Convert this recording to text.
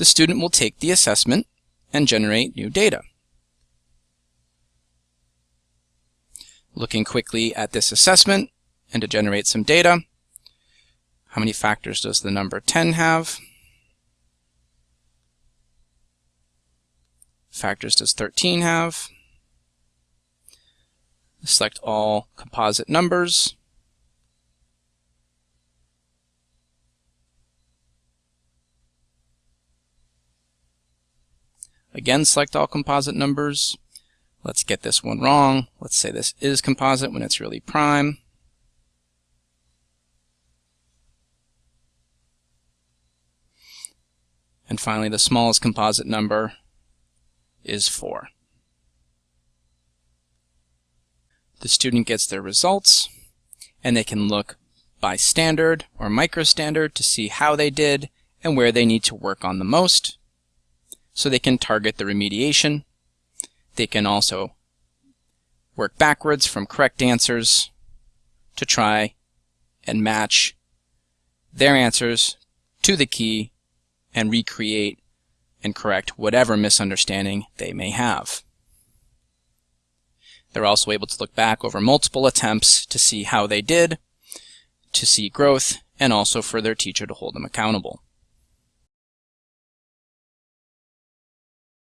the student will take the assessment and generate new data. Looking quickly at this assessment and to generate some data, how many factors does the number 10 have? Factors does 13 have? Select all composite numbers. Again, select all composite numbers. Let's get this one wrong. Let's say this is composite when it's really prime. And finally, the smallest composite number is 4. The student gets their results, and they can look by standard or microstandard to see how they did and where they need to work on the most. So they can target the remediation. They can also work backwards from correct answers to try and match their answers to the key and recreate and correct whatever misunderstanding they may have. They're also able to look back over multiple attempts to see how they did, to see growth, and also for their teacher to hold them accountable.